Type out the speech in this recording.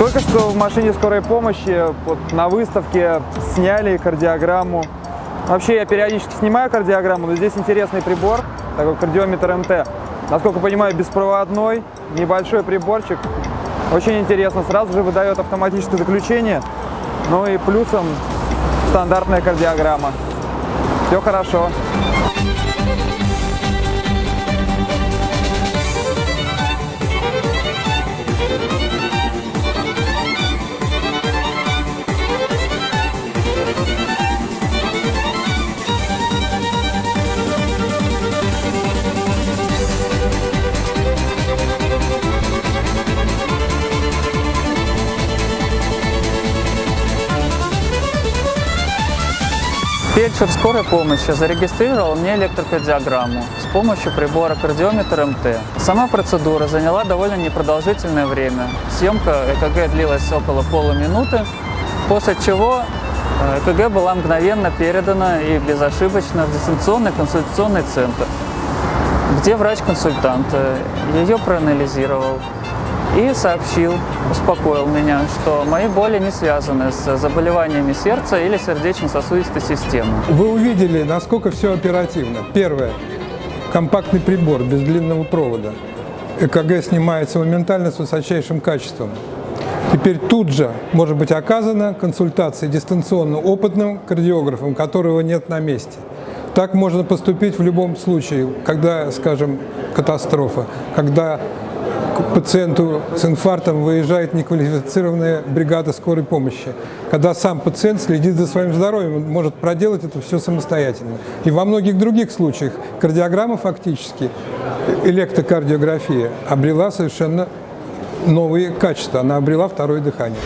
Только что в машине скорой помощи вот, на выставке сняли кардиограмму. Вообще я периодически снимаю кардиограмму, но здесь интересный прибор, такой кардиометр МТ. Насколько понимаю, беспроводной, небольшой приборчик. Очень интересно, сразу же выдает автоматическое заключение. Ну и плюсом стандартная кардиограмма. Все хорошо. Фельдшер скорой помощи зарегистрировал мне электрокардиограмму с помощью прибора кардиометр МТ. Сама процедура заняла довольно непродолжительное время. Съемка ЭКГ длилась около полуминуты, после чего э, ЭКГ была мгновенно передана и безошибочно в дистанционный консультационный центр, где врач-консультант э, ее проанализировал и сообщил, успокоил меня, что мои боли не связаны с заболеваниями сердца или сердечно-сосудистой системы. Вы увидели, насколько все оперативно. Первое. Компактный прибор без длинного провода. ЭКГ снимается моментально с высочайшим качеством. Теперь тут же может быть оказана консультация дистанционно опытным кардиографом, которого нет на месте. Так можно поступить в любом случае, когда, скажем, катастрофа, когда к пациенту с инфарктом выезжает неквалифицированная бригада скорой помощи. Когда сам пациент следит за своим здоровьем, он может проделать это все самостоятельно. И во многих других случаях кардиограмма фактически, электрокардиография, обрела совершенно новые качества, она обрела второе дыхание.